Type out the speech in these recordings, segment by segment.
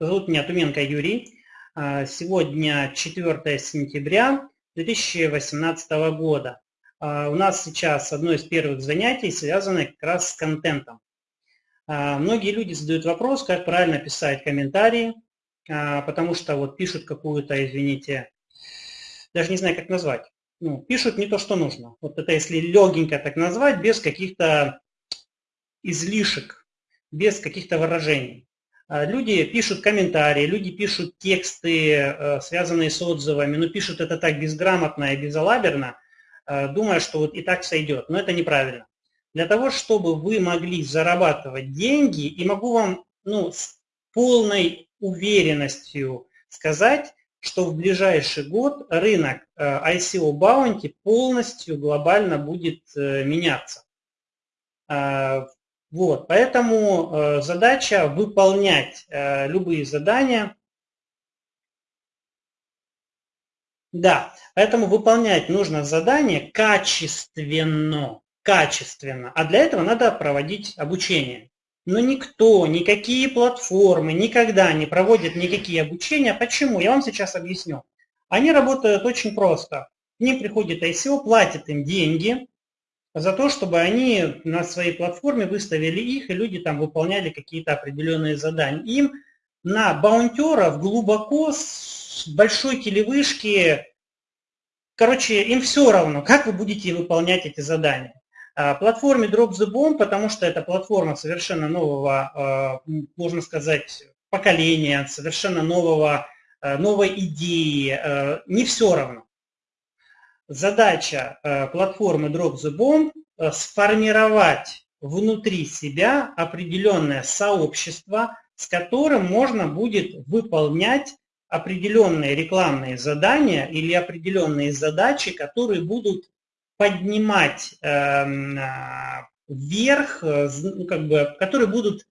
Зовут меня Туменко Юрий. А, сегодня 4 сентября 2018 года. А, у нас сейчас одно из первых занятий связано как раз с контентом. А, многие люди задают вопрос, как правильно писать комментарии, потому что вот пишут какую-то, извините, даже не знаю, как назвать. Ну, пишут не то, что нужно. Вот это если легенько так назвать, без каких-то излишек, без каких-то выражений. А, люди пишут комментарии, люди пишут тексты, э, связанные с отзывами, но пишут это так безграмотно и безалаберно, э, думая, что вот и так сойдет. Но это неправильно. Для того, чтобы вы могли зарабатывать деньги, и могу вам ну, с полной уверенностью сказать, что в ближайший год рынок э, ICO Bounty полностью глобально будет меняться. А, вот, поэтому э, задача выполнять э, любые задания. Да, поэтому выполнять нужно задание качественно, качественно. А для этого надо проводить обучение. Но никто, никакие платформы никогда не проводят никакие обучения. Почему? Я вам сейчас объясню. Они работают очень просто. К ним приходит ICO, платит им деньги, за то, чтобы они на своей платформе выставили их, и люди там выполняли какие-то определенные задания. Им на баунтеров глубоко с большой телевышки, короче, им все равно, как вы будете выполнять эти задания. А, платформе Drop the Bomb, потому что это платформа совершенно нового, а, можно сказать, поколения, совершенно нового, а, новой идеи, не все равно задача э, платформы Drop the Bomb э, сформировать внутри себя определенное сообщество, с которым можно будет выполнять определенные рекламные задания или определенные задачи, которые будут поднимать эм, э, вверх, ну, как бы, которые будут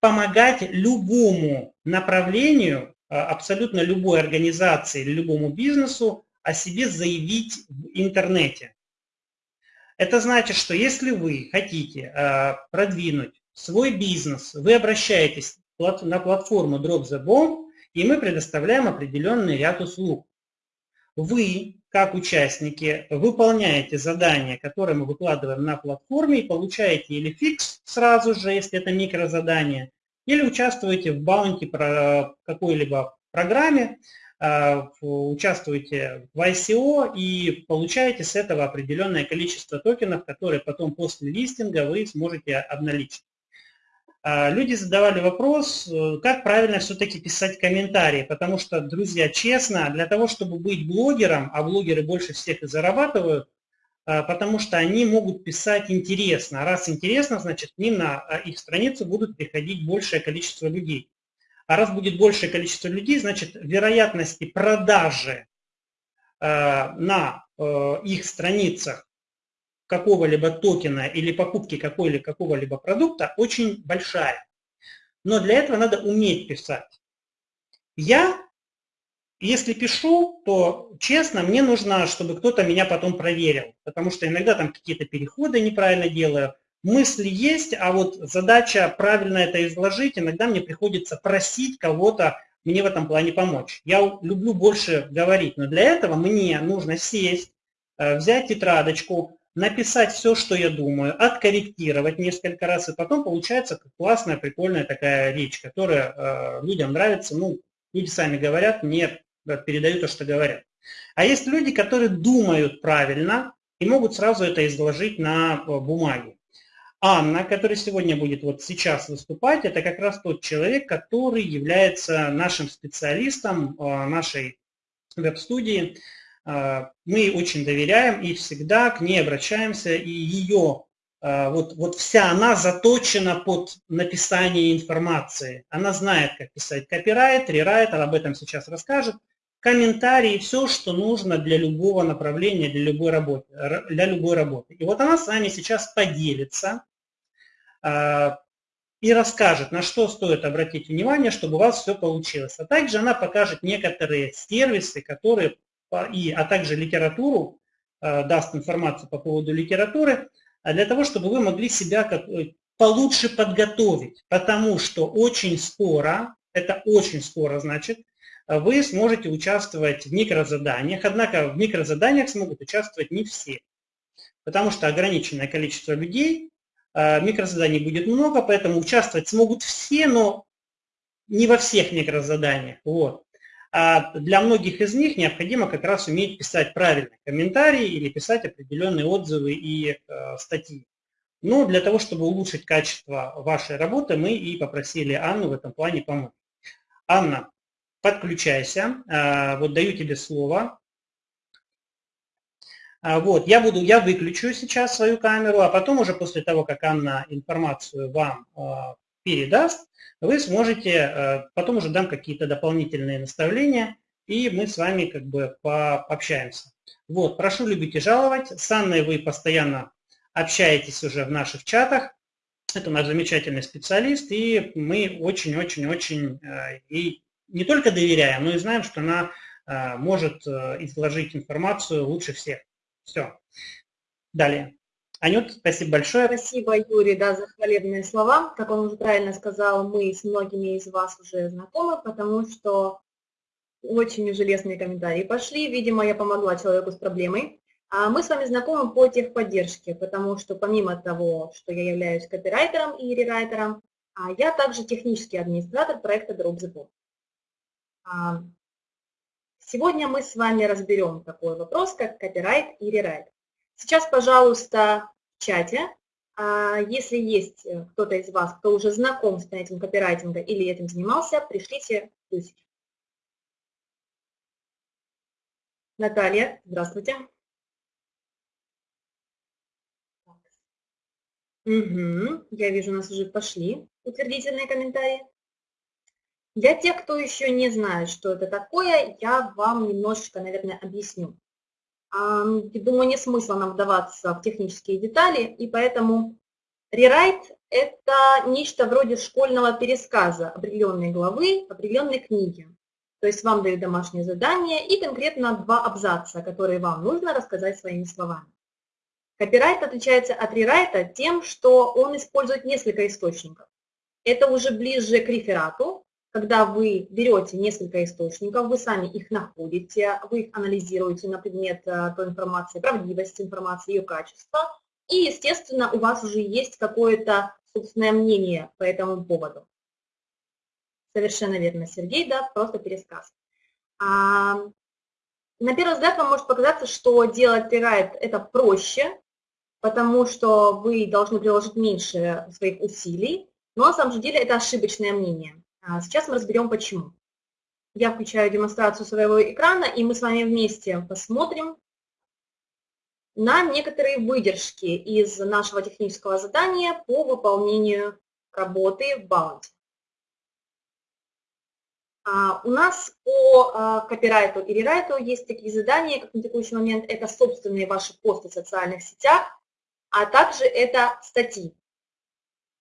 помогать любому направлению, абсолютно любой организации любому бизнесу о себе заявить в интернете. Это значит, что если вы хотите э, продвинуть свой бизнес, вы обращаетесь на платформу Drop the Bomb, и мы предоставляем определенный ряд услуг. Вы, как участники, выполняете задания, которые мы выкладываем на платформе, и получаете или фикс сразу же, если это микрозадание, или участвуете в баунти какой-либо программе, Э, участвуете в ICO и получаете с этого определенное количество токенов, которые потом после листинга вы сможете обналичить. Э, люди задавали вопрос, э, как правильно все-таки писать комментарии, потому что, друзья, честно, для того, чтобы быть блогером, а блогеры больше всех и зарабатывают, потому что они могут писать интересно. Раз интересно, значит, к ним на их страницу будут приходить большее количество людей. А раз будет большее количество людей, значит, вероятности продажи э, на э, их страницах какого-либо токена или покупки какого-либо какого продукта очень большая. Но для этого надо уметь писать. Я, если пишу, то честно, мне нужно, чтобы кто-то меня потом проверил, потому что иногда там какие-то переходы неправильно делаю, мысли есть, а вот задача правильно это изложить, иногда мне приходится просить кого-то мне в этом плане помочь. Я люблю больше говорить, но для этого мне нужно сесть, э, взять тетрадочку, написать все, что я думаю, откорректировать несколько раз, и потом получается классная, прикольная такая речь, которая э, людям нравится. Ну, люди сами говорят, мне передают то, что говорят. А есть люди, которые думают правильно и могут сразу это изложить на э, бумаге. Анна, которая сегодня будет вот сейчас выступать, это как раз тот человек, который является нашим специалистом а, нашей веб-студии. А, мы очень доверяем и всегда к ней обращаемся, и ее, а, вот, вот вся она заточена под написание информации. Она знает, как писать копирайт, рерайт, об этом сейчас расскажет. Комментарии, все, что нужно для любого направления, для любой работы. Для любой работы. И вот она с вами сейчас поделится и расскажет, на что стоит обратить внимание, чтобы у вас все получилось. А также она покажет некоторые сервисы, которые, и, а также литературу, а, даст информацию по поводу литературы, а для того, чтобы вы могли себя как, э, получше подготовить. Потому что очень скоро, это очень скоро, значит, вы сможете участвовать в микрозаданиях, однако в микрозаданиях смогут участвовать не все, потому что ограниченное количество людей, а, микрозаданий будет много, поэтому участвовать смогут все, но не во всех микрозаданиях. Вот. А для многих из них необходимо как раз уметь писать правильные комментарии или писать определенные отзывы и э, статьи. Но для того, чтобы улучшить качество вашей работы, мы и попросили Анну в этом плане помочь. Анна, подключайся. А, вот даю тебе слово. А, вот, я буду, я выключу сейчас свою камеру, а потом уже после того, как Анна информацию вам а, передаст, вы сможете, потом уже дам какие-то дополнительные наставления, и мы с вами как бы пообщаемся. Вот, прошу любить и жаловать. С Анной вы постоянно общаетесь уже в наших чатах. Это наш замечательный специалист, и мы очень-очень-очень и не только доверяем, но и знаем, что она может э, изложить информацию лучше всех. Все. Далее. Анют, спасибо большое. Спасибо, Юрий, да, за хвалебные слова. Как он уже правильно сказал, мы с многими из вас уже знакомы, потому что очень железные комментарии пошли. Видимо, я помогла человеку с проблемой. А мы с вами знакомы по техподдержке, потому что помимо того, что я являюсь копирайтером и рерайтером, а я также технический администратор проекта Drop the Bomb. Сегодня мы с вами разберем такой вопрос, как копирайт и рерайт. Сейчас, пожалуйста, в чате, а, если есть кто-то из вас, кто уже знаком с понятием копирайтинга или этим занимался, пришлите плюсики. Наталья, здравствуйте. Угу, я вижу, у нас уже пошли утвердительные комментарии. Для тех, кто еще не знает, что это такое, я вам немножечко, наверное, объясню. Думаю, не смысла нам вдаваться в технические детали, и поэтому рерайт – это нечто вроде школьного пересказа определенной главы, определенной книги. То есть вам дают домашнее задание и конкретно два абзаца, которые вам нужно рассказать своими словами. Копирайт отличается от рерайта тем, что он использует несколько источников. Это уже ближе к реферату, когда вы берете несколько источников, вы сами их находите, вы их анализируете на предмет э, той информации, правдивости информации, ее качества, и, естественно, у вас уже есть какое-то собственное мнение по этому поводу. Совершенно верно, Сергей, да, просто пересказ. А, на первый взгляд вам может показаться, что делать рерайт это проще, потому что вы должны приложить меньше своих усилий, но на самом же деле это ошибочное мнение. А сейчас мы разберем почему. Я включаю демонстрацию своего экрана, и мы с вами вместе посмотрим на некоторые выдержки из нашего технического задания по выполнению работы в. А, у нас по а, копирайту и рерайту есть такие задания, как на текущий момент это собственные ваши посты в социальных сетях, а также это статьи.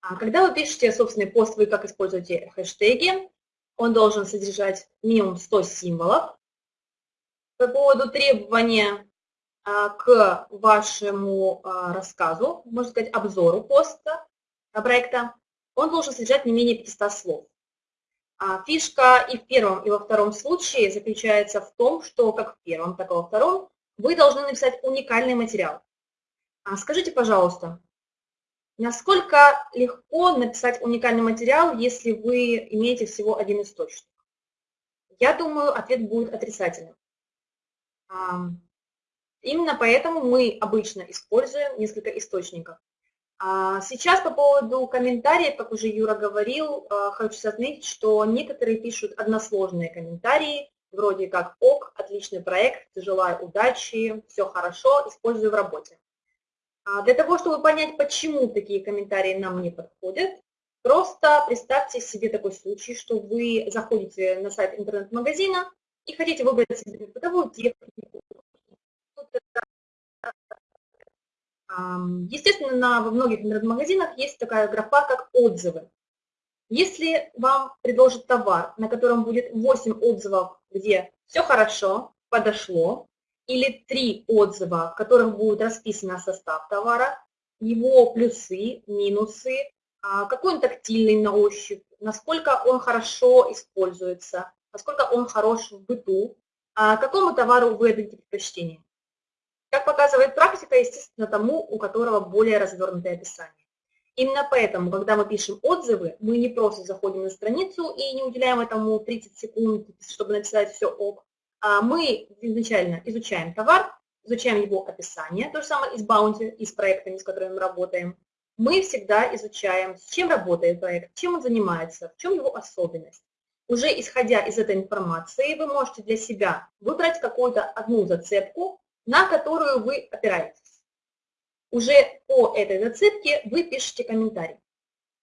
А когда вы пишете собственный пост, вы как используете хэштеги, он должен содержать минимум 100 символов. По поводу требования а, к вашему а, рассказу, можно сказать, обзору поста проекта, он должен содержать не менее 500 слов. Фишка и в первом, и во втором случае заключается в том, что как в первом, так и во втором вы должны написать уникальный материал. Скажите, пожалуйста, насколько легко написать уникальный материал, если вы имеете всего один источник? Я думаю, ответ будет отрицательным. Именно поэтому мы обычно используем несколько источников. А сейчас по поводу комментариев, как уже Юра говорил, а, хочу отметить, что некоторые пишут односложные комментарии, вроде как «ок», «отличный проект», «желаю удачи», «все хорошо», «использую в работе». А для того, чтобы понять, почему такие комментарии нам не подходят, просто представьте себе такой случай, что вы заходите на сайт интернет-магазина и хотите выбрать себе бытовую технику. Естественно, во многих интернет-магазинах есть такая графа, как отзывы. Если вам предложат товар, на котором будет 8 отзывов, где все хорошо, подошло, или три отзыва, в которых будет расписано состав товара, его плюсы, минусы, а, какой он тактильный на ощупь, насколько он хорошо используется, насколько он хорош в быту, а какому товару вы отдадите предпочтение. Как показывает практика, естественно, тому, у которого более развернутое описание. Именно поэтому, когда мы пишем отзывы, мы не просто заходим на страницу и не уделяем этому 30 секунд, чтобы написать все ок. А мы изначально изучаем товар, изучаем его описание, то же самое и с Bounty, и с проектами, с которыми мы работаем. Мы всегда изучаем, с чем работает проект, чем он занимается, в чем его особенность. Уже исходя из этой информации, вы можете для себя выбрать какую-то одну зацепку, на которую вы опираетесь. Уже по этой зацепке вы пишете комментарий.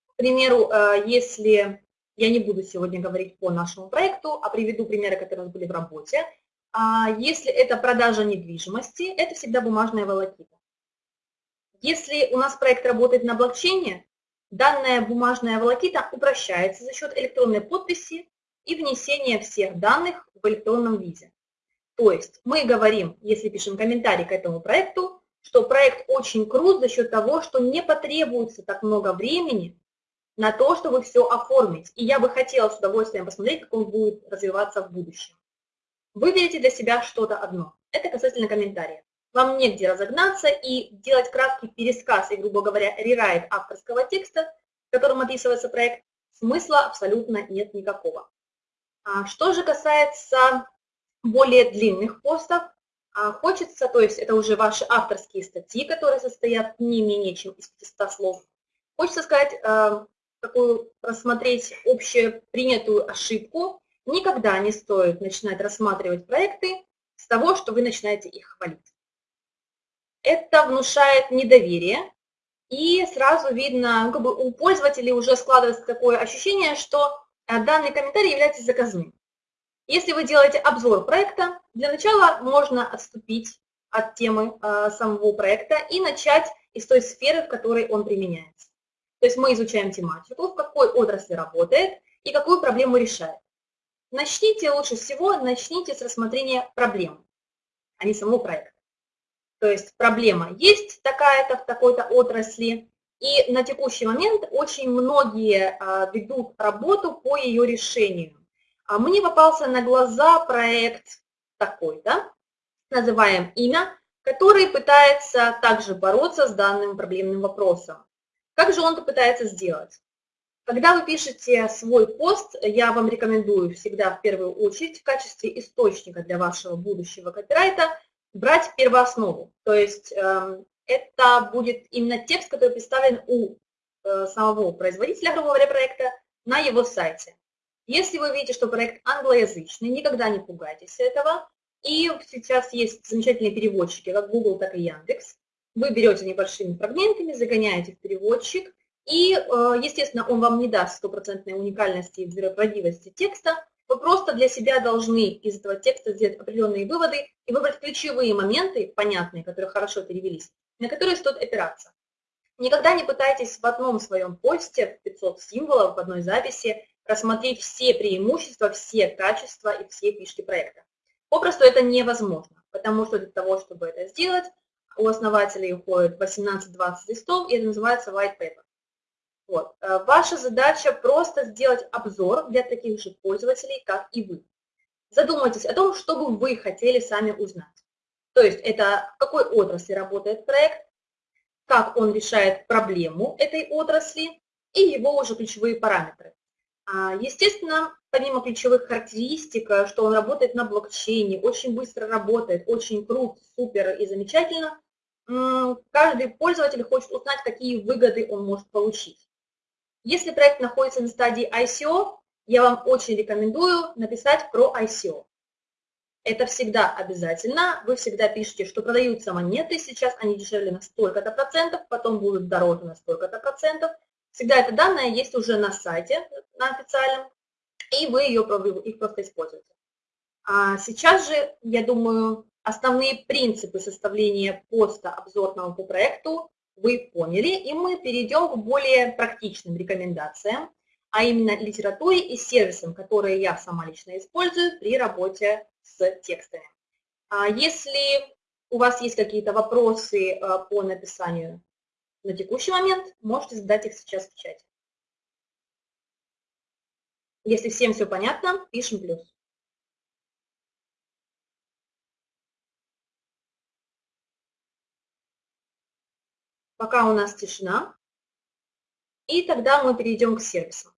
К примеру, э, если я не буду сегодня говорить по нашему проекту, а приведу примеры, которые у нас были в работе. А если это продажа недвижимости, это всегда бумажная волокита. Если у нас проект работает на блокчейне, данная бумажная волокита упрощается за счет электронной подписи и внесения всех данных в электронном виде. То есть мы говорим, если пишем комментарий к этому проекту, что проект очень крут за счет того, что не потребуется так много времени на то, чтобы все оформить. И я бы хотела с удовольствием посмотреть, как он будет развиваться в будущем. Выберите для себя что-то одно. Это касательно комментариев. Вам негде разогнаться и делать краткий пересказ и, грубо говоря, рерайт авторского текста, в котором описывается проект, смысла абсолютно нет никакого. А что же касается более длинных постов, а хочется, то есть это уже ваши авторские статьи, которые состоят не менее чем из 500 слов, хочется сказать, э, такую рассмотреть общепринятую ошибку. Никогда не стоит начинать рассматривать проекты с того, что вы начинаете их хвалить. Это внушает недоверие, и сразу видно, как бы у пользователей уже складывается такое ощущение, что э, данный комментарий является заказным. Если вы делаете обзор проекта, для начала можно отступить от темы э, самого проекта и начать из той сферы, в которой он применяется. То есть мы изучаем тематику, в какой отрасли работает и какую проблему решает. Начните лучше всего, начните с рассмотрения проблемы, а не самого проекта. То есть проблема есть такая-то в такой-то отрасли, и на текущий момент очень многие а, ведут работу по ее решению. А мне попался на глаза проект такой-то, называем имя, который пытается также бороться с данным проблемным вопросом. Как же он это пытается сделать? Когда вы пишете свой пост, я вам рекомендую всегда в первую очередь в качестве источника для вашего будущего копирайта брать первооснову. То есть э, это будет именно текст, который представлен у э, самого производителя, грубо говоря, проекта на его сайте. Если вы видите, что проект англоязычный, никогда не пугайтесь этого. И сейчас есть замечательные переводчики, как Google, так и Яндекс. Вы берете небольшими фрагментами, загоняете в переводчик, и, э, естественно, он вам не даст стопроцентной уникальности и правдивости текста. Вы просто для себя должны из этого текста сделать определенные выводы и выбрать ключевые моменты, понятные, которые хорошо перевелись, на которые стоит опираться. Никогда не пытайтесь в одном своем посте, в 500 символов, в одной записи, рассмотреть все преимущества, все качества и все фишки проекта. Попросту это невозможно, потому что для того, чтобы это сделать, у основателей уходит 18-20 листов, и это называется white paper. Вот. Э, ваша задача просто сделать обзор для таких же пользователей, как и вы. Задумайтесь о том, что бы вы хотели сами узнать. То есть это в какой отрасли работает проект, как он решает проблему этой отрасли и его уже ключевые параметры. А, естественно, помимо ключевых характеристик, э, что он работает на блокчейне, очень быстро работает, очень крут, супер и замечательно, каждый пользователь хочет узнать, какие выгоды он может получить. Если проект находится на стадии ICO, я вам очень рекомендую написать про ICO. Это всегда обязательно. Вы всегда пишете, что продаются монеты, сейчас они дешевле на столько-то процентов, потом будут дороже на столько-то процентов. Всегда это данные есть уже на сайте, на официальном, и вы ее, их просто используете. А сейчас же, я думаю, Основные принципы составления поста обзорного по проекту вы поняли, и мы перейдем к более практичным рекомендациям, а именно литературе и сервисам, которые я сама лично использую при работе с текстами. А если у вас есть какие-то вопросы э, по написанию на текущий момент, можете задать их сейчас в чате. Если всем все понятно, пишем плюс. Пока у нас тишина. И тогда мы перейдем к сервисам.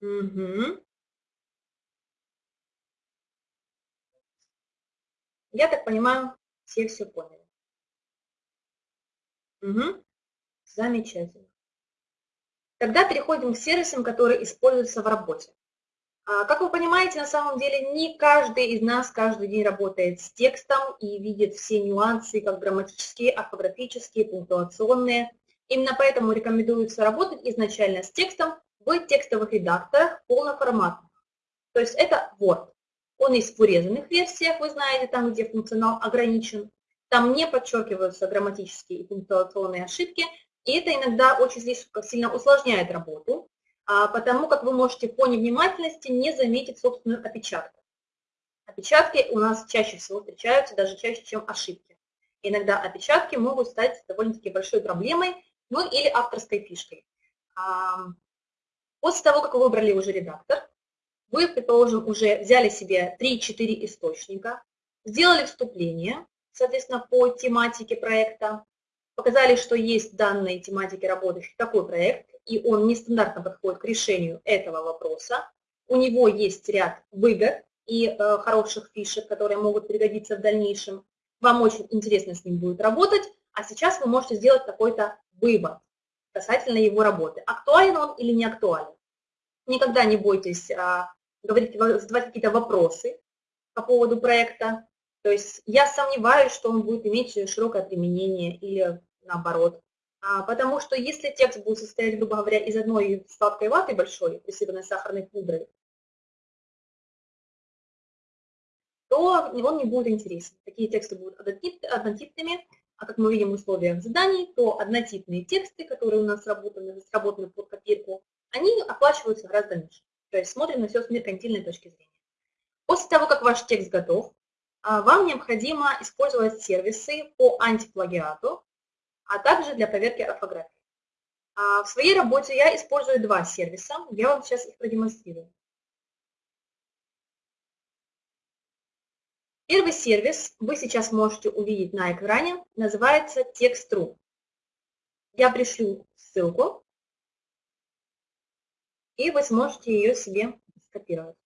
Угу. Я так понимаю, все все поняли. Угу. Замечательно. Тогда переходим к сервисам, которые используются в работе. А, как вы понимаете, на самом деле не каждый из нас каждый день работает с текстом и видит все нюансы, как грамматические, орфографические, пунктуационные. Именно поэтому рекомендуется работать изначально с текстом в текстовых редакторах полноформатных. То есть это Word. Он есть в урезанных версиях, вы знаете, там, где функционал ограничен. Там не подчеркиваются грамматические и пунктуационные ошибки, и это иногда очень сильно усложняет работу, потому как вы можете по невнимательности не заметить собственную опечатку. Опечатки у нас чаще всего встречаются, даже чаще, чем ошибки. Иногда опечатки могут стать довольно-таки большой проблемой, ну или авторской фишкой. После того, как вы выбрали уже редактор, вы, предположим, уже взяли себе 3-4 источника, сделали вступление, соответственно, по тематике проекта, показали, что есть в данной тематике работающий такой проект, и он нестандартно подходит к решению этого вопроса. У него есть ряд выгод и э, хороших фишек, которые могут пригодиться в дальнейшем. Вам очень интересно с ним будет работать, а сейчас вы можете сделать какой-то вывод касательно его работы. Актуален он или не актуален. Никогда не бойтесь а, говорить, задавать какие-то вопросы по поводу проекта. То есть я сомневаюсь, что он будет иметь широкое применение или наоборот. А, потому что если текст будет состоять, грубо говоря, из одной сладкой ваты большой, присыпанной сахарной пудрой, то он не будет интересен. Такие тексты будут однотипными, а как мы видим в условиях заданий, то однотипные тексты, которые у нас сработаны, сработаны под копирку, они оплачиваются гораздо меньше. То есть смотрим на все с меркантильной точки зрения. После того, как ваш текст готов, а, вам необходимо использовать сервисы по антиплагиату, а также для проверки орфографии. А, в своей работе я использую два сервиса, я вам сейчас их продемонстрирую. Первый сервис вы сейчас можете увидеть на экране, называется Text.ru. Я пришлю ссылку, и вы сможете ее себе скопировать.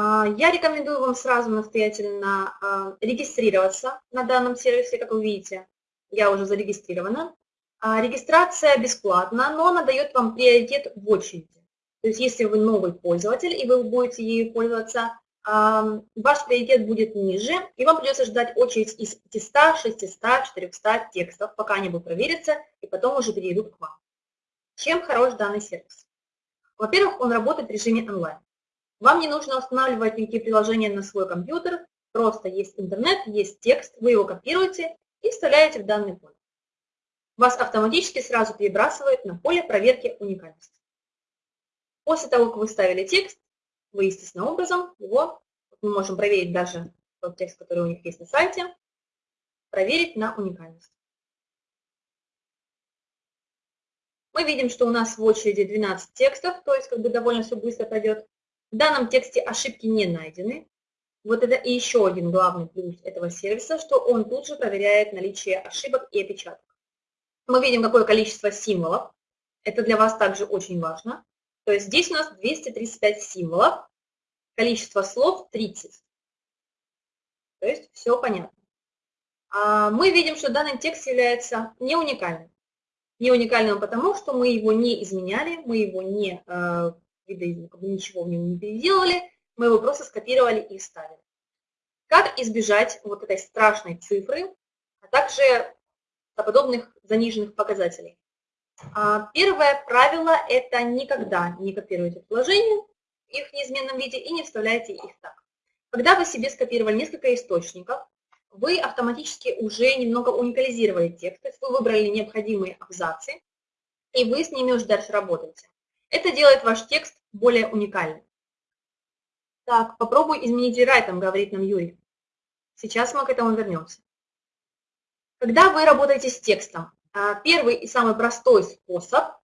А, я рекомендую вам сразу настоятельно а, регистрироваться на данном сервисе, как вы видите, я уже зарегистрирована. А, регистрация бесплатна, но она дает вам приоритет в очереди. То есть если вы новый пользователь и вы будете ею пользоваться, ваш приоритет будет ниже, и вам придется ждать очередь из 500, 600, 400 текстов, пока они будут провериться, и потом уже перейдут к вам. Чем хорош данный сервис? Во-первых, он работает в режиме онлайн. Вам не нужно устанавливать никакие приложения на свой компьютер, просто есть интернет, есть текст, вы его копируете и вставляете в данный поле. Вас автоматически сразу перебрасывает на поле проверки уникальности. После того, как вы ставили текст, вы естественным образом его, мы можем проверить даже тот текст, который у них есть на сайте, проверить на уникальность. Мы видим, что у нас в очереди 12 текстов, то есть как бы довольно все быстро пойдет. В данном тексте ошибки не найдены. Вот это и еще один главный плюс этого сервиса, что он тут же проверяет наличие ошибок и опечаток. Мы видим, какое количество символов. Это для вас также очень важно. То есть здесь у нас 235 символов, количество слов 30. То есть все понятно. А мы видим, что данный текст является не уникальным. Не уникальным потому, что мы его не изменяли, мы его не, э, ничего в нем не переделали, мы его просто скопировали и вставили. Как избежать вот этой страшной цифры, а также подобных заниженных показателей? А, первое правило – это никогда не копируйте приложения в их неизменном виде и не вставляйте их так. Когда вы себе скопировали несколько источников, вы автоматически уже немного уникализировали текст, то есть вы выбрали необходимые абзацы, и вы с ними уже дальше работаете. Это делает ваш текст более уникальным. Так, попробуй изменить рерайтом, говорит нам Юрий. Сейчас мы к этому вернемся. Когда вы работаете с текстом, а, первый и самый простой способ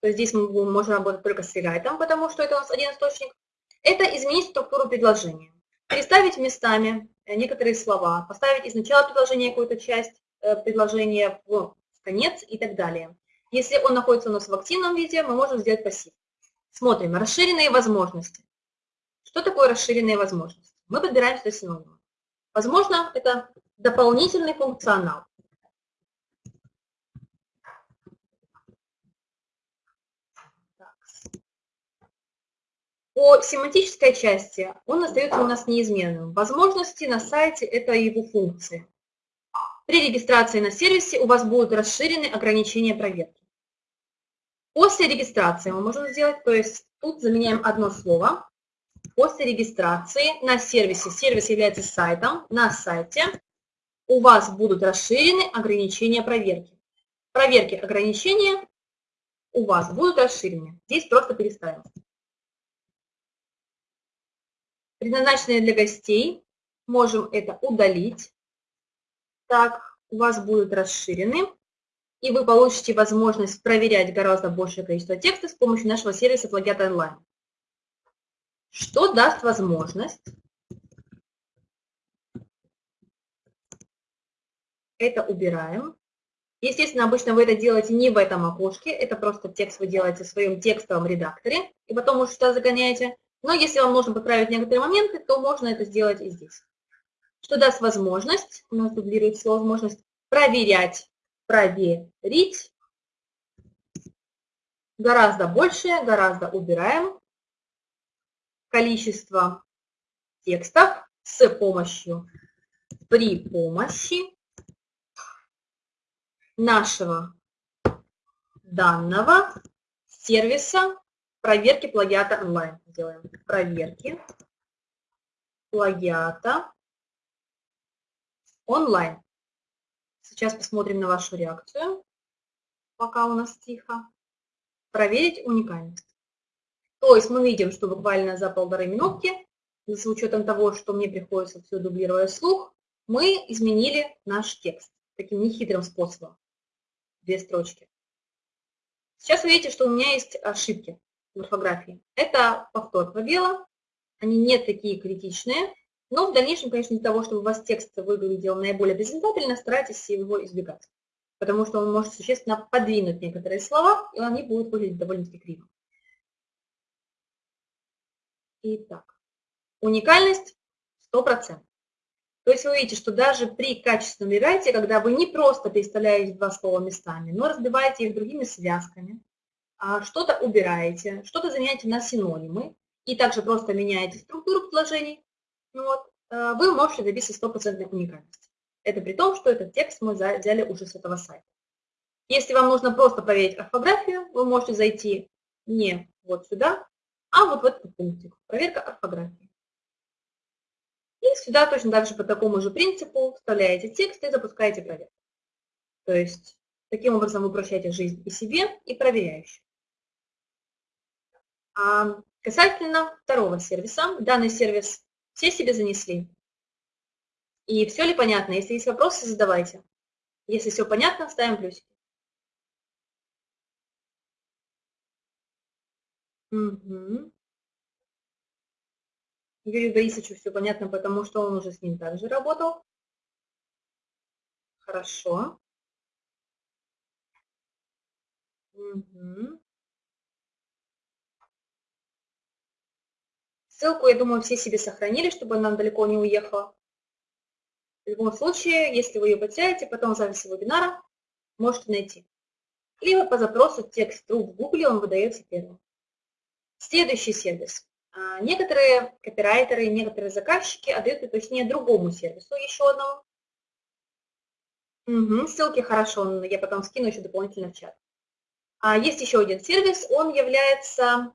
то здесь мы можем работать только с регайтом, потому что это у нас один источник, это изменить структуру предложения. Переставить местами э, некоторые слова, поставить из начала предложения какую-то часть э, предложения в конец и так далее. Если он находится у нас в активном виде, мы можем сделать пассив. Смотрим, расширенные возможности. Что такое расширенные возможности? Мы подбираем сюда синонимы. Возможно, это дополнительный функционал. По семантической части он остается у нас неизменным. Возможности на сайте – это его функции. При регистрации на сервисе у вас будут расширены ограничения проверки. После регистрации мы можем сделать, то есть тут заменяем одно слово. После регистрации на сервисе, сервис является сайтом, на сайте у вас будут расширены ограничения проверки. Проверки ограничения у вас будут расширены. Здесь просто переставим предназначенные для гостей. Можем это удалить. Так, у вас будут расширены. И вы получите возможность проверять гораздо большее количество текста с помощью нашего сервиса Плагиат онлайн. Что даст возможность? Это убираем. Естественно, обычно вы это делаете не в этом окошке, это просто текст вы делаете в своем текстовом редакторе, и потом уже сюда загоняете. Но если вам нужно поправить некоторые моменты, то можно это сделать и здесь. Что даст возможность, у нас дублируется возможность проверять, проверить. Гораздо больше, гораздо убираем. Количество текстов с помощью, при помощи нашего данного сервиса проверки плагиата онлайн. Делаем проверки плагиата онлайн. Сейчас посмотрим на вашу реакцию, пока у нас тихо. Проверить уникальность. То есть мы видим, что буквально за полторы минутки, с учетом того, что мне приходится все дублировать слух, мы изменили наш текст таким нехитрым способом. Две строчки. Сейчас вы видите, что у меня есть ошибки в орфографии. Это повтор пробела, они не такие критичные, но в дальнейшем, конечно, для того, чтобы у вас текст выглядел наиболее презентабельно, старайтесь его избегать, потому что он может существенно подвинуть некоторые слова, и они будут выглядеть довольно-таки криво. Итак, уникальность 100%. То есть вы видите, что даже при качественном рерайте, когда вы не просто переставляете два слова местами, но разбиваете их другими связками, а, что-то убираете, что-то заменяете на синонимы, и также просто меняете структуру предложений, вот, а, вы можете добиться стопроцентной уникальности. Это при том, что этот текст мы взяли уже с этого сайта. Если вам нужно просто проверить орфографию, вы можете зайти не вот сюда, а вот в этот пунктик «Проверка орфографии». И сюда точно так же по такому же принципу вставляете текст и запускаете проверку. То есть таким образом вы упрощаете жизнь и себе, и проверяющим. А касательно второго сервиса, данный сервис все себе занесли. И все ли понятно? Если есть вопросы, задавайте. Если все понятно, ставим плюсики. Угу. Юрию Борисовичу все понятно, потому что он уже с ним также работал. Хорошо. Угу. Ссылку, я думаю, все себе сохранили, чтобы она далеко не уехала. В любом случае, если вы ее потеряете, потом в записи вебинара можете найти. Либо по запросу текст true в Google он выдается первым. Следующий сервис. А, некоторые копирайтеры, некоторые заказчики отдают предпочтение другому сервису, еще одному. Угу, ссылки хорошо, я потом скину еще дополнительно в чат. А есть еще один сервис, он является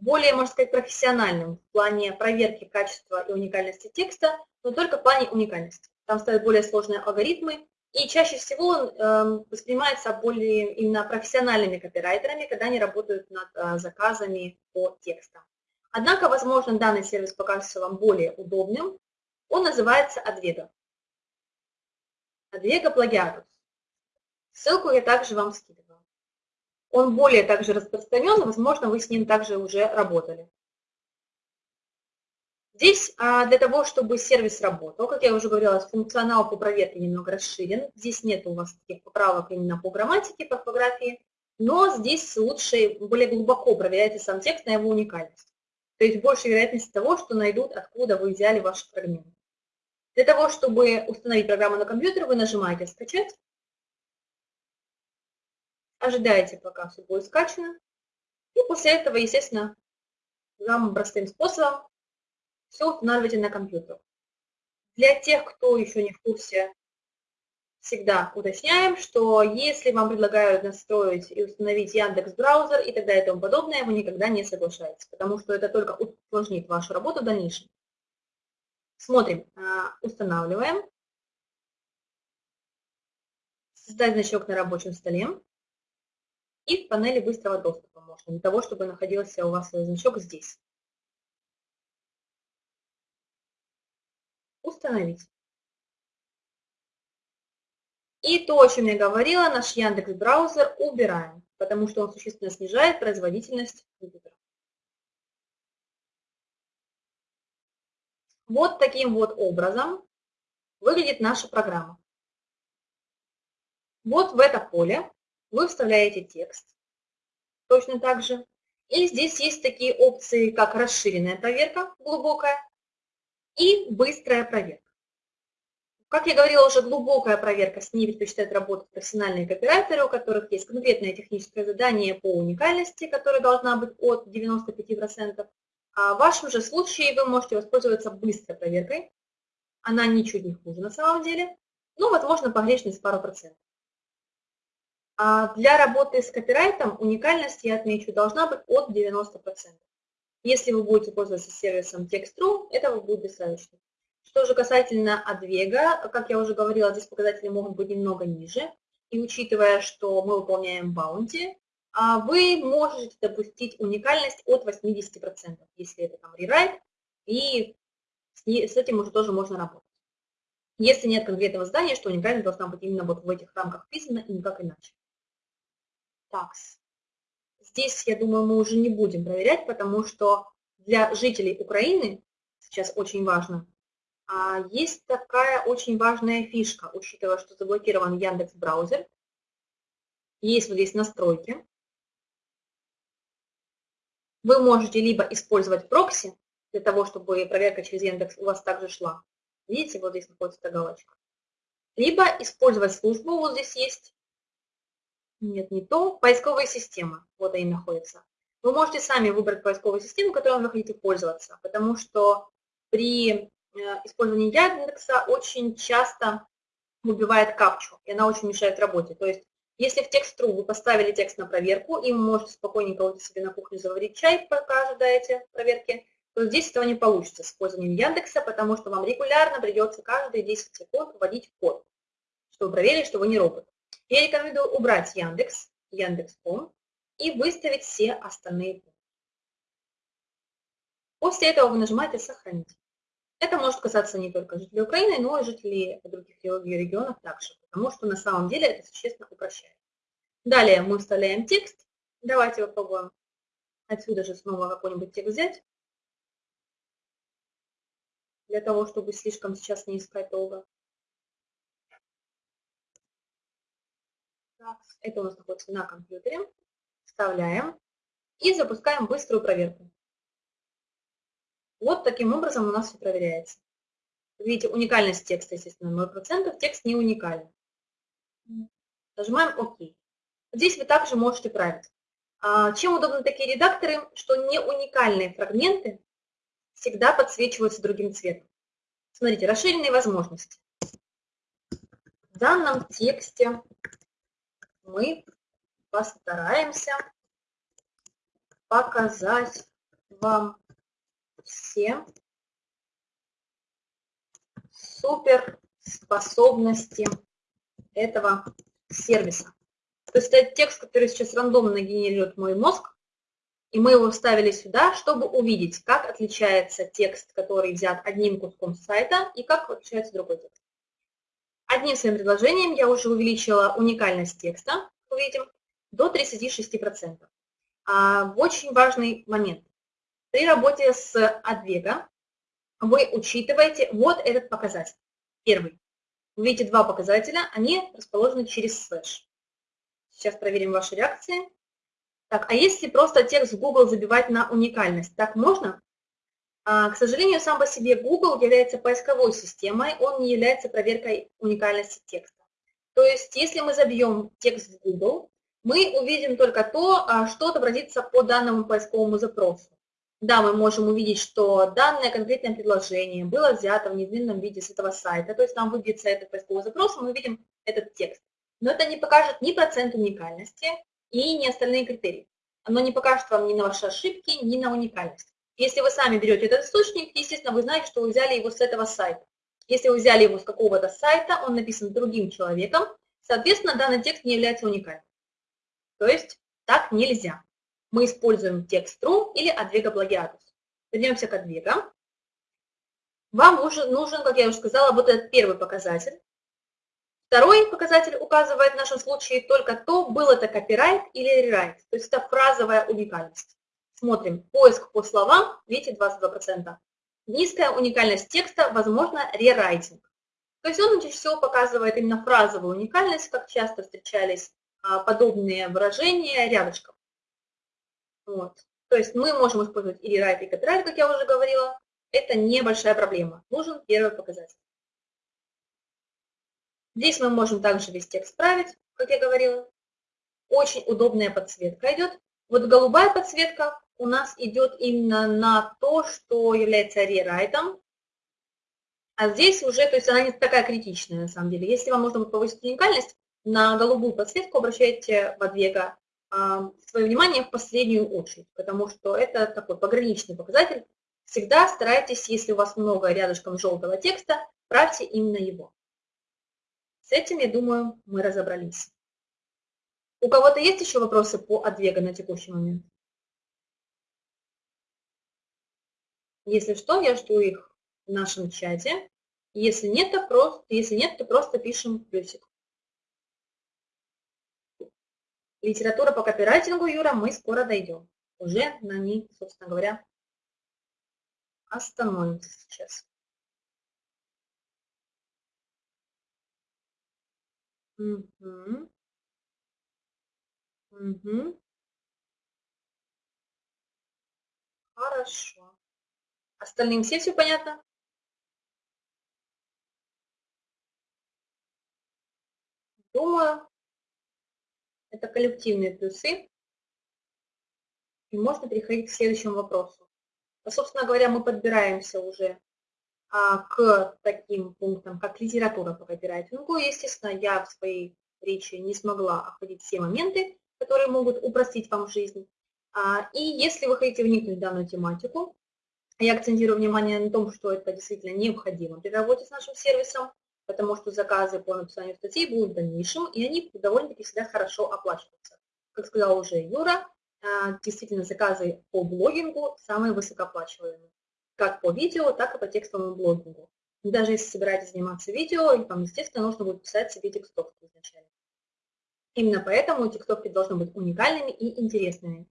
более, можно сказать, профессиональным в плане проверки качества и уникальности текста, но только в плане уникальности. Там ставят более сложные алгоритмы, и чаще всего он э, воспринимается более именно профессиональными копирайтерами, когда они работают над э, заказами по текстам. Однако, возможно, данный сервис покажется вам более удобным. Он называется Advega. Advega Plagiatus. Ссылку я также вам скидываю. Он более также распространен, возможно, вы с ним также уже работали. Здесь а, для того, чтобы сервис работал, как я уже говорила, функционал по проверке немного расширен. Здесь нет у вас таких поправок именно по грамматике, по орфографии, но здесь лучше, более глубоко проверяйте сам текст на его уникальность. То есть больше вероятность того, что найдут, откуда вы взяли ваш фрагмент. Для того, чтобы установить программу на компьютер, вы нажимаете «Скачать», ожидаете, пока все будет скачано, и после этого, естественно, самым простым способом все устанавливайте на компьютер. Для тех, кто еще не в курсе, всегда уточняем, что если вам предлагают настроить и установить Яндекс браузер и так далее и тому подобное, вы никогда не соглашаетесь, потому что это только усложнит вашу работу в дальнейшем. Смотрим, а, устанавливаем. Создать значок на рабочем столе. И в панели быстрого доступа можно, для того, чтобы находился у вас значок здесь. Установить. И то, о чем я говорила, наш Яндекс браузер убираем, потому что он существенно снижает производительность компьютера. Вот таким вот образом выглядит наша программа. Вот в это поле вы вставляете текст, точно так же. И здесь есть такие опции, как расширенная проверка, глубокая, и быстрая проверка. Как я говорила, уже глубокая проверка, с ней предпочитают работать профессиональные копирайтеры, у которых есть конкретное техническое задание по уникальности, которая должна быть от 95%. А в вашем же случае вы можете воспользоваться быстрой проверкой. Она ничуть не хуже на самом деле, но, возможно, погрешность пару процентов. А для работы с копирайтом уникальность, я отмечу, должна быть от 90%. Если вы будете пользоваться сервисом Text.ru, этого будет достаточно. Что же касательно отвега, как я уже говорила, здесь показатели могут быть немного ниже. И учитывая, что мы выполняем баунти, а вы можете допустить уникальность от 80%, если это там рерайт, и с этим уже тоже можно работать. Если нет конкретного здания, что уникальность должна быть именно вот в этих рамках вписана и никак иначе. Так, здесь, я думаю, мы уже не будем проверять, потому что для жителей Украины сейчас очень важно, а, есть такая очень важная фишка, учитывая, что заблокирован Яндекс браузер. Есть вот здесь настройки. Вы можете либо использовать прокси, для того, чтобы проверка через Яндекс у вас также шла. Видите, вот здесь находится эта галочка. Либо использовать службу, вот здесь есть нет, не то. Поисковая система. Вот они находятся. Вы можете сами выбрать поисковую систему, которой вы хотите пользоваться, потому что при э, использовании Яндекса очень часто убивает капчу, и она очень мешает работе. То есть, если в текст.ру вы поставили текст на проверку, и вы можете спокойненько уйти себе на кухню заварить чай, пока ожидаете проверки, то здесь этого не получится с использованием Яндекса, потому что вам регулярно придется каждые 10 секунд вводить код, чтобы проверить, что вы не робот. Я рекомендую убрать Яндекс, Яндекс.ком и выставить все остальные пункты. После этого вы нажимаете «Сохранить». Это может касаться не только жителей Украины, но и жителей других регионов также, потому что на самом деле это существенно упрощает. Далее мы вставляем текст. Давайте попробуем отсюда же снова какой-нибудь текст взять, для того, чтобы слишком сейчас не искать долго. Это у нас находится на компьютере. Вставляем и запускаем быструю проверку. Вот таким образом у нас все проверяется. Видите, уникальность текста, естественно, 0%, текст не уникален. Нажимаем ОК. Здесь вы также можете править. А, чем удобны такие редакторы, что не уникальные фрагменты всегда подсвечиваются другим цветом. Смотрите, расширенные возможности. В данном тексте мы постараемся показать вам все суперспособности этого сервиса. То есть это текст, который сейчас рандомно генерирует мой мозг, и мы его вставили сюда, чтобы увидеть, как отличается текст, который взят одним куском сайта, и как отличается другой текст. Одним своим предложением я уже увеличила уникальность текста, увидим, до 36%. А, очень важный момент. При работе с Advega вы учитываете вот этот показатель. Первый. Вы видите два показателя, они расположены через слэш. Сейчас проверим ваши реакции. Так, а если просто текст в Google забивать на уникальность, так можно? А, к сожалению, сам по себе Google является поисковой системой, он не является проверкой уникальности текста. То есть, если мы забьем текст в Google, мы увидим только то, а, что отобразится по данному поисковому запросу. Да, мы можем увидеть, что данное конкретное предложение было взято в неизменном виде с этого сайта, то есть нам выбьется этот поисковый запрос, и мы видим этот текст. Но это не покажет ни процент уникальности и ни остальные критерии. Оно не покажет вам ни на ваши ошибки, ни на уникальность. Если вы сами берете этот источник, естественно, вы знаете, что вы взяли его с этого сайта. Если вы взяли его с какого-то сайта, он написан другим человеком, соответственно, данный текст не является уникальным. То есть так нельзя. Мы используем текст true или advega plagiatus. Вернемся к advega. Вам нужен, нужен, как я уже сказала, вот этот первый показатель. Второй показатель указывает в нашем случае только то, был это копирайт или рерайт, то есть это фразовая уникальность. Смотрим, поиск по словам, видите, 22%. Низкая уникальность текста, возможно, рерайтинг. То есть он чаще всего показывает именно фразовую уникальность, как часто встречались а, подобные выражения рядышком. Вот. То есть мы можем использовать и рерайт, и копирайт, как я уже говорила. Это небольшая проблема. Нужен первый показатель. Здесь мы можем также весь текст править, как я говорила. Очень удобная подсветка идет. Вот голубая подсветка у нас идет именно на то, что является рерайтом. А здесь уже, то есть она не такая критичная на самом деле. Если вам нужно повысить уникальность, на голубую подсветку обращайте в Advega а, свое внимание в последнюю очередь, потому что это такой пограничный показатель. Всегда старайтесь, если у вас много рядышком желтого текста, правьте именно его. С этим, я думаю, мы разобрались. У кого-то есть еще вопросы по Advega на текущий момент? Если что, я жду их в нашем чате. Если нет, то просто, если нет, то просто пишем плюсик. Литература по копирайтингу, Юра, мы скоро дойдем. Уже на ней, собственно говоря, остановимся сейчас. Угу. Угу. Хорошо. Остальным все все понятно? Думаю, это коллективные плюсы. И можно переходить к следующему вопросу. А, собственно говоря, мы подбираемся уже а, к таким пунктам, как литература по копирайтингу. Естественно, я в своей речи не смогла охватить все моменты, которые могут упростить вам жизнь. А, и если вы хотите вникнуть в данную тематику, я акцентирую внимание на том, что это действительно необходимо при работе с нашим сервисом, потому что заказы по написанию статей будут в дальнейшем, и они довольно-таки всегда хорошо оплачиваются. Как сказал уже Юра, а, действительно заказы по блогингу самые высокооплачиваемые, как по видео, так и по текстовому блогингу. Даже если собираетесь заниматься видео, вам, естественно, нужно будет писать себе текстовки изначально. Именно поэтому текстовки должны быть уникальными и интересными.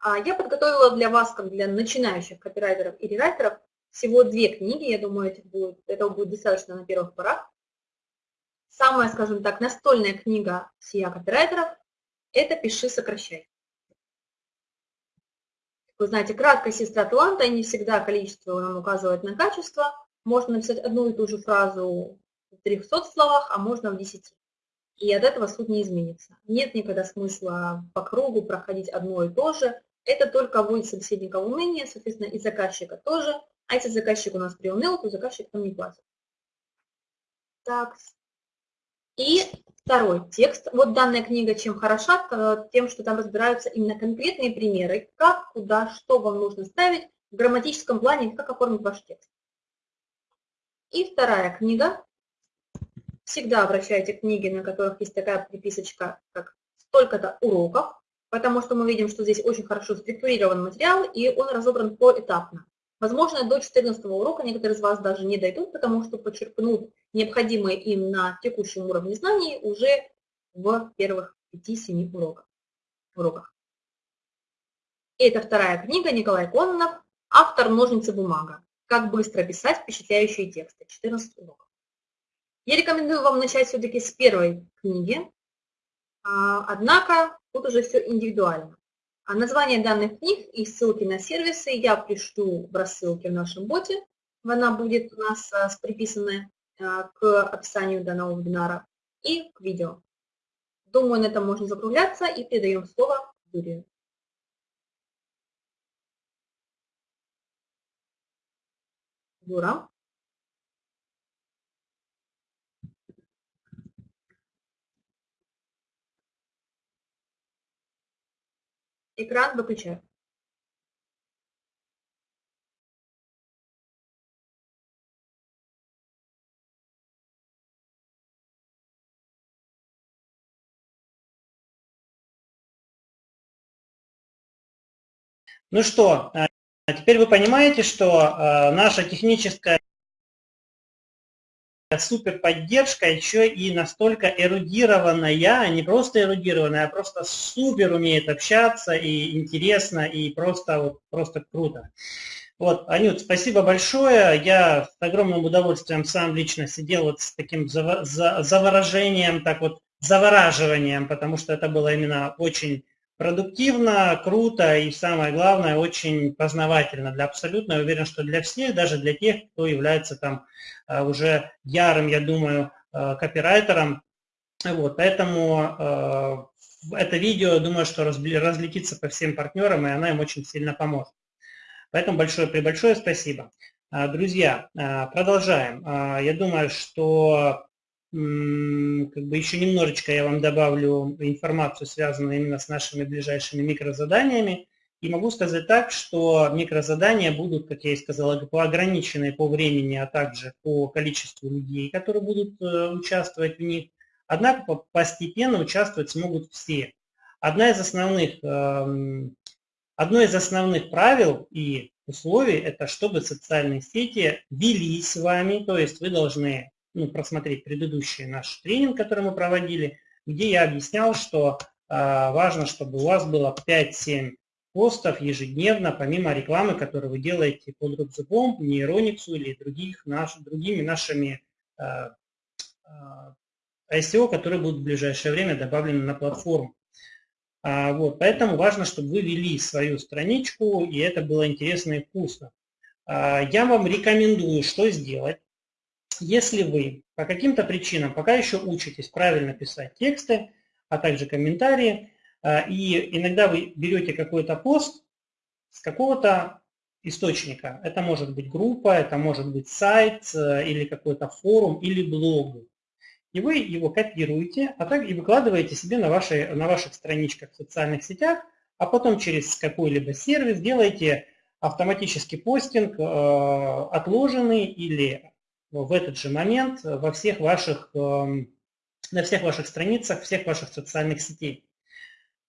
А я подготовила для вас, как для начинающих копирайтеров и рерайтеров, всего две книги, я думаю, это будет, этого будет достаточно на первых порах. Самая, скажем так, настольная книга сия копирайтеров – это «Пиши, сокращай». Вы знаете, краткая сестра таланта, не всегда количество нам указывает на качество. Можно написать одну и ту же фразу в 300 словах, а можно в 10. И от этого суть не изменится. Нет никогда смысла по кругу проходить одно и то же. Это только вводит собеседника в уныние, соответственно, и заказчика тоже. А если заказчик у нас приуныл, то заказчик нам не платит. Так. И второй текст. Вот данная книга чем хороша? Тем, что там разбираются именно конкретные примеры, как, куда, что вам нужно ставить в грамматическом плане, как оформить ваш текст. И вторая книга. Всегда обращайте книги, на которых есть такая приписочка, как столько-то уроков, потому что мы видим, что здесь очень хорошо структурирован материал, и он разобран поэтапно. Возможно, до 14 урока некоторые из вас даже не дойдут, потому что почерпнут необходимые им на текущем уровне знаний уже в первых 5-7 уроках. уроках. Это вторая книга Николай Кононов, автор «Ножницы бумага. Как быстро писать впечатляющие тексты». 14 уроков. Я рекомендую вам начать все-таки с первой книги, а, однако тут уже все индивидуально. А название данных книг и ссылки на сервисы я пришлю в рассылке в нашем боте. Она будет у нас а, приписана а, к описанию данного вебинара и к видео. Думаю, на этом можно закругляться и передаем слово Юрию. Юра. Экран выключаю. Ну что, а теперь вы понимаете, что а, наша техническая супер поддержка еще и настолько эрудированная, а не просто эрудированная, а просто супер умеет общаться и интересно, и просто, вот, просто круто. Вот, Анют, спасибо большое. Я с огромным удовольствием сам лично сидел вот с таким заворожением, так вот, завораживанием, потому что это было именно очень продуктивно, круто и самое главное, очень познавательно для абсолютно. Я уверен, что для всех, даже для тех, кто является там э, уже ярым, я думаю, э, копирайтером. Вот, поэтому э, это видео, думаю, что разлетится по всем партнерам, и она им очень сильно поможет. Поэтому большое при большое спасибо. Друзья, продолжаем. Я думаю, что как бы еще немножечко я вам добавлю информацию, связанную именно с нашими ближайшими микрозаданиями. И могу сказать так, что микрозадания будут, как я и сказала, по ограниченной по времени, а также по количеству людей, которые будут э, участвовать в них. Однако постепенно участвовать смогут все. Одна из основных, эм, одно из основных правил и условий – это чтобы социальные сети вели с вами, то есть вы должны ну, просмотреть предыдущий наш тренинг, который мы проводили, где я объяснял, что э, важно, чтобы у вас было 5-7 постов ежедневно, помимо рекламы, которую вы делаете под Рубзубом, Нейрониксу или других, наш, другими нашими э, э, ICO, которые будут в ближайшее время добавлены на платформу. А, вот, поэтому важно, чтобы вы вели свою страничку, и это было интересно и вкусно. А, я вам рекомендую, что сделать. Если вы по каким-то причинам пока еще учитесь правильно писать тексты, а также комментарии, а, и иногда вы берете какой-то пост с какого-то источника. Это может быть группа, это может быть сайт э, или какой-то форум или блог. И вы его копируете, а так и выкладываете себе на, вашей, на ваших страничках в социальных сетях, а потом через какой-либо сервис делаете автоматический постинг, э, отложенный или в этот же момент во всех ваших, эм, на всех ваших страницах, всех ваших социальных сетей.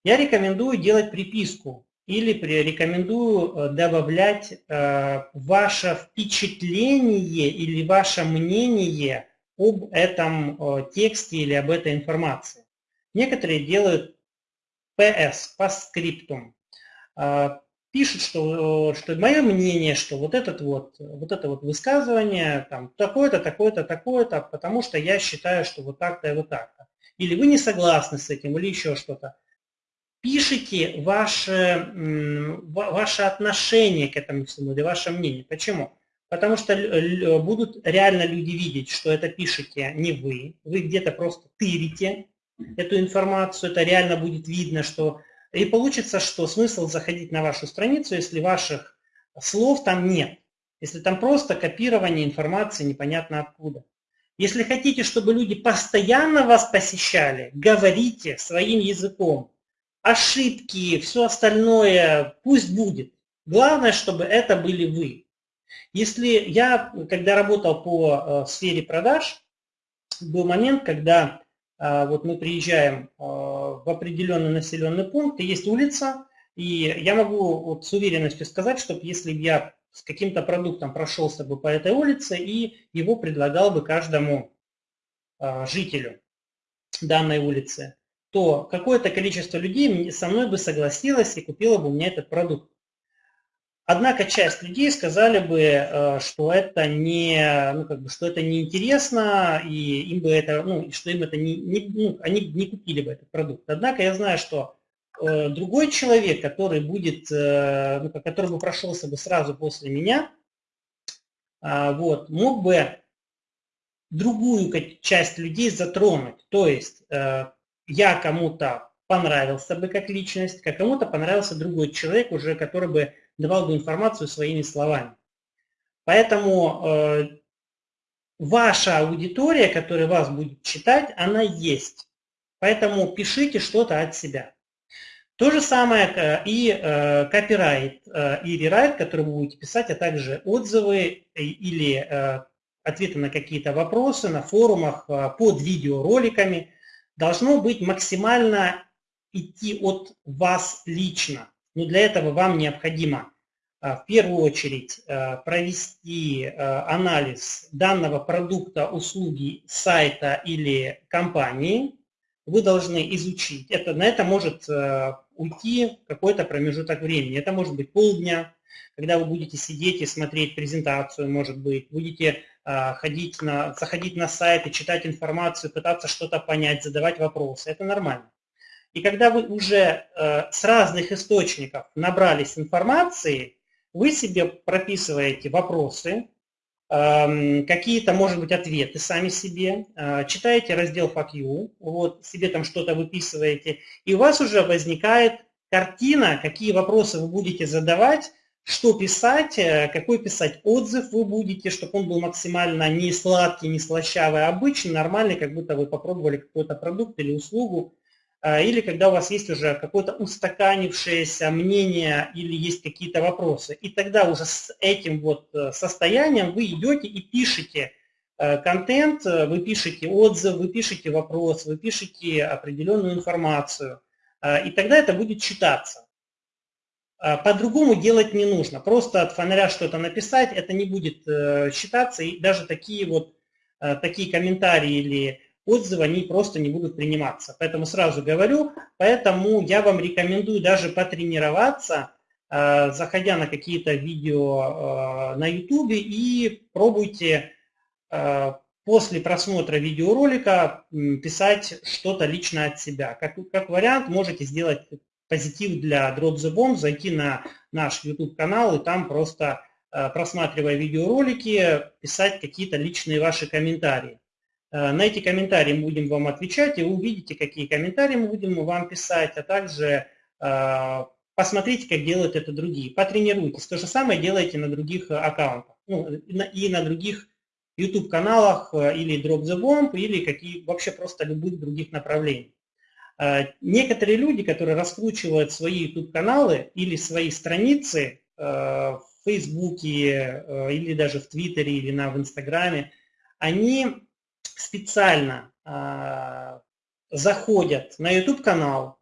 Я рекомендую делать приписку или рекомендую э, добавлять э, ваше впечатление или ваше мнение об этом э, тексте или об этой информации. Некоторые делают PS, по скриптум пишет, что, что мое мнение, что вот, этот вот, вот это вот высказывание, там, такое-то, такое-то, такое-то, потому что я считаю, что вот так-то и вот так-то. Или вы не согласны с этим, или еще что-то. Пишите ваше, ваше отношение к этому всему, или ваше мнение. Почему? Потому что будут реально люди видеть, что это пишете не вы, вы где-то просто тырите эту информацию, это реально будет видно, что и получится, что смысл заходить на вашу страницу, если ваших слов там нет. Если там просто копирование информации непонятно откуда. Если хотите, чтобы люди постоянно вас посещали, говорите своим языком. Ошибки, все остальное пусть будет. Главное, чтобы это были вы. Если я, когда работал по э, сфере продаж, был момент, когда вот мы приезжаем а, в определенный населенный пункт, и есть улица, и я могу вот с уверенностью сказать, что если бы я с каким-то продуктом прошелся бы по этой улице и его предлагал бы каждому а, жителю данной улицы, то какое-то количество людей со мной бы согласилось и купило бы у меня этот продукт. Однако часть людей сказали бы, э, что это не, ну, как бы, что это неинтересно, и им бы это, ну, что им это не, не ну, они не купили бы этот продукт. Однако я знаю, что э, другой человек, который будет, э, ну, который бы прошелся бы сразу после меня, вот, мог бы другую часть людей затронуть. То есть я кому-то понравился бы как личность, как кому-то понравился другой человек уже, который бы давал бы информацию своими словами. Поэтому э, ваша аудитория, которая вас будет читать, она есть. Поэтому пишите что-то от себя. То же самое э, и э, копирайт, э, и рерайт, который вы будете писать, а также отзывы или э, ответы на какие-то вопросы на форумах э, под видеороликами, должно быть максимально идти от вас лично. Но для этого вам необходимо а, в первую очередь а, провести а, анализ данного продукта, услуги, сайта или компании. Вы должны изучить. Это, на это может уйти какой-то промежуток времени. Это может быть полдня, когда вы будете сидеть и смотреть презентацию, может быть, будете ходить на, заходить на сайт и читать информацию, пытаться что-то понять, задавать вопросы. Это нормально. И когда вы уже э, с разных источников набрались информации, вы себе прописываете вопросы, эм, какие-то, может быть, ответы сами себе, э, читаете раздел FAQ, вот, себе там что-то выписываете, и у вас уже возникает картина, какие вопросы вы будете задавать, что писать, э, какой писать отзыв вы будете, чтобы он был максимально не сладкий, не слащавый, а обычный, нормальный, как будто вы попробовали какой-то продукт или услугу, или когда у вас есть уже какое-то устаканившееся мнение или есть какие-то вопросы. И тогда уже с этим вот э, состоянием вы идете и пишете э, контент, э, вы пишете отзыв, вы пишете вопрос, вы пишете определенную информацию. И тогда это будет читаться. По-другому делать не нужно. Просто от фонаря что-то написать, это не будет считаться. И даже такие вот такие комментарии или отзывы, они просто не будут приниматься. Поэтому сразу говорю, поэтому я вам рекомендую даже потренироваться, э, заходя на какие-то видео э, на YouTube и пробуйте э, после просмотра видеоролика писать что-то лично от себя. Как, как вариант, можете сделать позитив для Drop the Bomb, зайти на наш YouTube-канал и там просто, просматривая видеоролики, писать какие-то личные ваши комментарии. Э, на эти комментарии мы будем вам отвечать, и увидите, какие комментарии мы будем вам писать, а также э, посмотрите, как делают это другие. Потренируйтесь. То же самое делайте на других аккаунтах. Ну, и на других YouTube-каналах э, или Drop the Bomb, или какие, вообще просто любых других направлений. Некоторые люди, которые раскручивают свои YouTube-каналы или свои страницы в Фейсбуке или даже в Твиттере или на, в Инстаграме, они специально э, заходят на YouTube-канал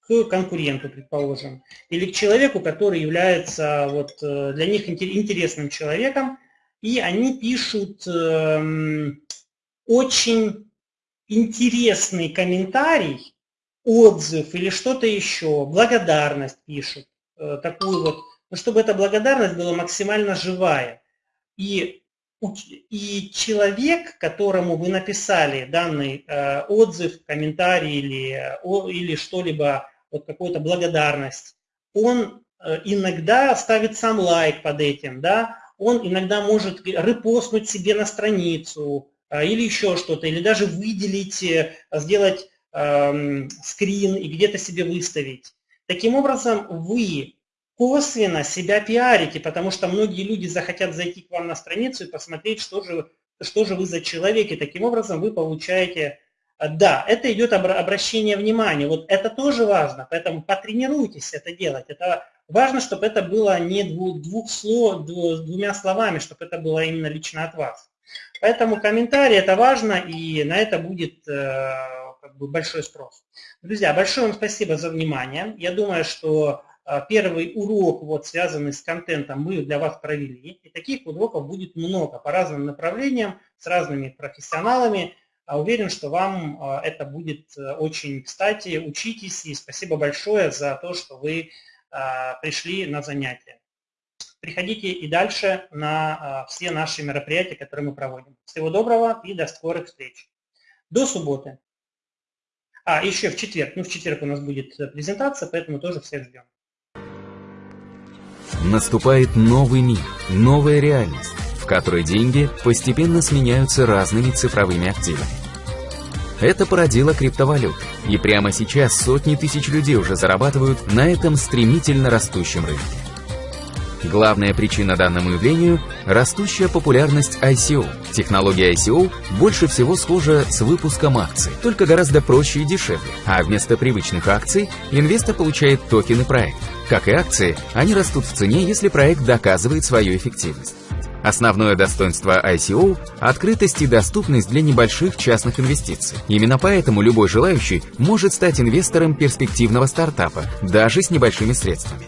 к конкуренту, предположим, или к человеку, который является вот, э, для них интересным человеком, и они пишут э, очень интересный комментарий, отзыв или что-то еще, благодарность пишут, э, такую вот, ну, чтобы эта благодарность была максимально живая. И и человек, которому вы написали данный э, отзыв, комментарий или, о, или что-либо, вот какую-то благодарность, он э, иногда ставит сам лайк под этим, да, он иногда может репостнуть себе на страницу э, или еще что-то, или даже выделить, э, сделать э, скрин и где-то себе выставить. Таким образом, вы косвенно себя пиарите, потому что многие люди захотят зайти к вам на страницу и посмотреть, что же, что же вы за человек, и таким образом вы получаете... Э, да, это идет обращение внимания, вот это тоже важно, поэтому потренируйтесь это делать. Это важно, чтобы это было не двух, двух слов, двумя словами, чтобы это было именно лично от вас. Поэтому комментарии это важно, и на это будет э, как бы большой спрос. Друзья, большое вам спасибо за внимание. Я думаю, что первый урок, вот, связанный с контентом, мы для вас провели. И таких уроков будет много по разным направлениям, с разными профессионалами. А уверен, что вам это будет очень кстати. Учитесь и спасибо большое за то, что вы пришли на занятия. Приходите и дальше на все наши мероприятия, которые мы проводим. Всего доброго и до скорых встреч. До субботы. А, еще в четверг. Ну, в четверг у нас будет э, презентация, поэтому тоже всех ждем. Наступает новый мир, новая реальность, в которой деньги постепенно сменяются разными цифровыми активами. Это породило криптовалюты, и прямо сейчас сотни тысяч людей уже зарабатывают на этом стремительно растущем рынке. Главная причина данному явлению – растущая популярность ICO. Технология ICO больше всего схожа с выпуском акций, только гораздо проще и дешевле. А вместо привычных акций инвестор получает токены проекта. Как и акции, они растут в цене, если проект доказывает свою эффективность. Основное достоинство ICO – открытость и доступность для небольших частных инвестиций. Именно поэтому любой желающий может стать инвестором перспективного стартапа, даже с небольшими средствами.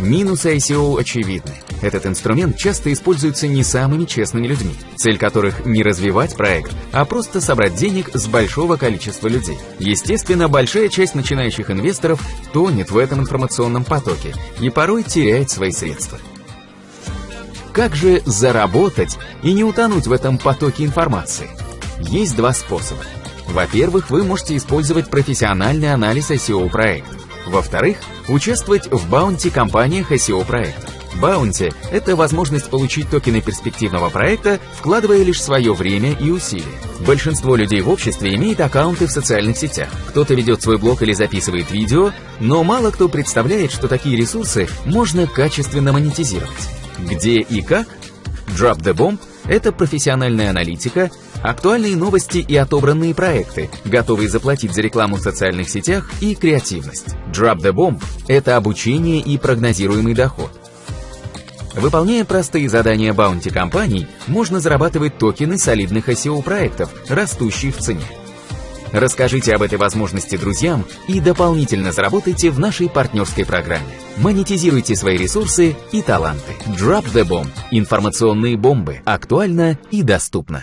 Минусы ICO очевидны. Этот инструмент часто используется не самыми честными людьми, цель которых не развивать проект, а просто собрать денег с большого количества людей. Естественно, большая часть начинающих инвесторов тонет в этом информационном потоке и порой теряет свои средства. Как же заработать и не утонуть в этом потоке информации? Есть два способа. Во-первых, вы можете использовать профессиональный анализ ICO проекта. Во-вторых, участвовать в баунти-компаниях SEO проекта. Баунти – это возможность получить токены перспективного проекта, вкладывая лишь свое время и усилия. Большинство людей в обществе имеет аккаунты в социальных сетях. Кто-то ведет свой блог или записывает видео, но мало кто представляет, что такие ресурсы можно качественно монетизировать. Где и как? Drop the Bomb – это профессиональная аналитика, Актуальные новости и отобранные проекты, готовые заплатить за рекламу в социальных сетях и креативность. Drop the Bomb – это обучение и прогнозируемый доход. Выполняя простые задания баунти компаний, можно зарабатывать токены солидных SEO-проектов, растущие в цене. Расскажите об этой возможности друзьям и дополнительно заработайте в нашей партнерской программе. Монетизируйте свои ресурсы и таланты. Drop the Bomb. Информационные бомбы. Актуально и доступно.